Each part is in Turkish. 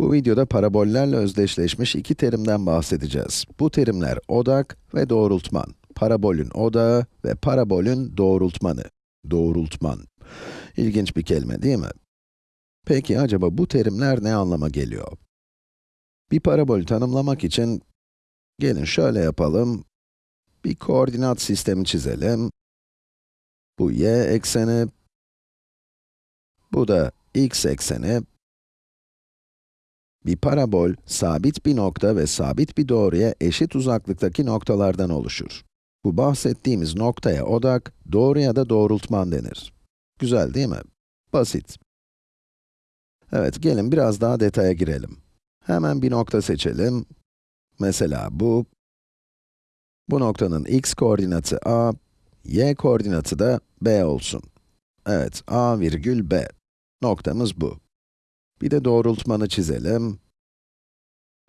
Bu videoda parabollerle özdeşleşmiş iki terimden bahsedeceğiz. Bu terimler odak ve doğrultman. Parabolün odağı ve parabolün doğrultmanı. Doğrultman. İlginç bir kelime değil mi? Peki acaba bu terimler ne anlama geliyor? Bir parabolü tanımlamak için, gelin şöyle yapalım. Bir koordinat sistemi çizelim. Bu y ekseni, bu da x ekseni. Bir parabol, sabit bir nokta ve sabit bir doğruya eşit uzaklıktaki noktalardan oluşur. Bu bahsettiğimiz noktaya odak, doğruya da doğrultman denir. Güzel değil mi? Basit. Evet, gelin biraz daha detaya girelim. Hemen bir nokta seçelim. Mesela bu. Bu noktanın x koordinatı a, y koordinatı da b olsun. Evet, a virgül b. Noktamız bu. Bir de doğrultmanı çizelim.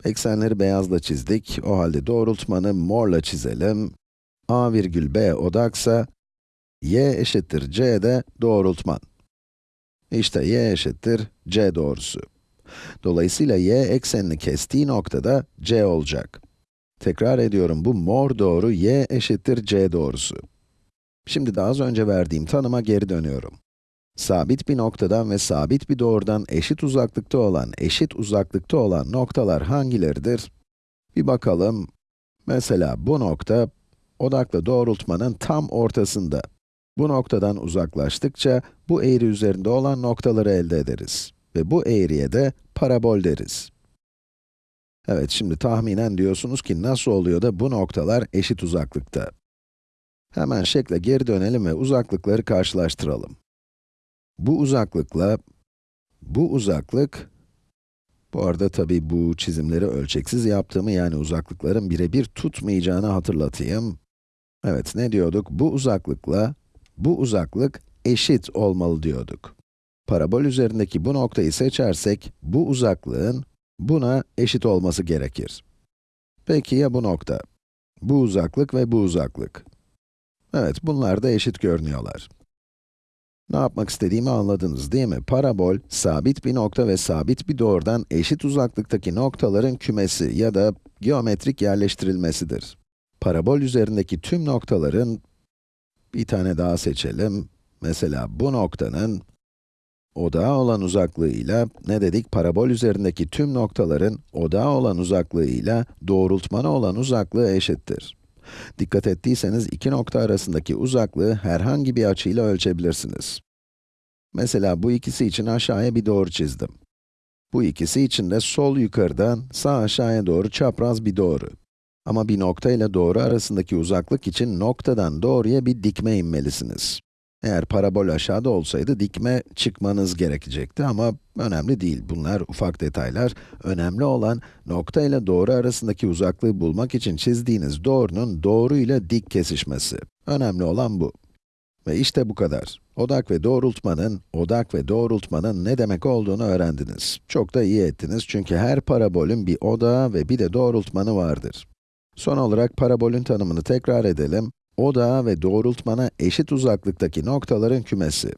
Eksenleri beyazla çizdik. O halde doğrultmanı morla çizelim. a virgül b odaksa, y eşittir c de doğrultman. İşte y eşittir c doğrusu. Dolayısıyla y eksenini kestiği noktada c olacak. Tekrar ediyorum, bu mor doğru y eşittir c doğrusu. Şimdi daha az önce verdiğim tanıma geri dönüyorum. Sabit bir noktadan ve sabit bir doğrudan eşit uzaklıkta olan, eşit uzaklıkta olan noktalar hangileridir? Bir bakalım. Mesela bu nokta, odakla doğrultmanın tam ortasında. Bu noktadan uzaklaştıkça, bu eğri üzerinde olan noktaları elde ederiz. Ve bu eğriye de parabol deriz. Evet, şimdi tahminen diyorsunuz ki nasıl oluyor da bu noktalar eşit uzaklıkta? Hemen şekle geri dönelim ve uzaklıkları karşılaştıralım. Bu uzaklıkla, bu uzaklık, bu arada tabi bu çizimleri ölçeksiz yaptığımı, yani uzaklıkların birebir tutmayacağını hatırlatayım. Evet, ne diyorduk? Bu uzaklıkla, bu uzaklık eşit olmalı diyorduk. Parabol üzerindeki bu noktayı seçersek, bu uzaklığın buna eşit olması gerekir. Peki ya bu nokta? Bu uzaklık ve bu uzaklık. Evet, bunlar da eşit görünüyorlar. Ne yapmak istediğimi anladınız değil mi? Parabol, sabit bir nokta ve sabit bir doğrudan eşit uzaklıktaki noktaların kümesi ya da geometrik yerleştirilmesidir. Parabol üzerindeki tüm noktaların, bir tane daha seçelim. Mesela bu noktanın, odağa olan uzaklığıyla, ne dedik? Parabol üzerindeki tüm noktaların, odağa olan uzaklığıyla, doğrultmana olan uzaklığı eşittir. Dikkat ettiyseniz iki nokta arasındaki uzaklığı herhangi bir açıyla ölçebilirsiniz. Mesela bu ikisi için aşağıya bir doğru çizdim. Bu ikisi için de sol yukarıdan sağ aşağıya doğru çapraz bir doğru. Ama bir nokta ile doğru arasındaki uzaklık için noktadan doğruya bir dikme inmelisiniz. Eğer parabol aşağıda olsaydı dikme çıkmanız gerekecekti ama önemli değil. Bunlar ufak detaylar. Önemli olan nokta ile doğru arasındaki uzaklığı bulmak için çizdiğiniz doğrunun doğru ile dik kesişmesi. Önemli olan bu. Ve işte bu kadar. Odak ve doğrultmanın, odak ve doğrultmanın ne demek olduğunu öğrendiniz. Çok da iyi ettiniz çünkü her parabolün bir odağı ve bir de doğrultmanı vardır. Son olarak parabolün tanımını tekrar edelim. Odağa ve doğrultmana eşit uzaklıktaki noktaların kümesi.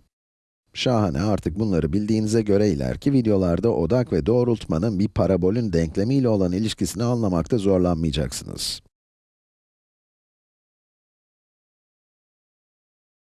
Şahane, artık bunları bildiğinize göre ileriki videolarda odak ve doğrultmanın bir parabolün denklemiyle olan ilişkisini anlamakta zorlanmayacaksınız.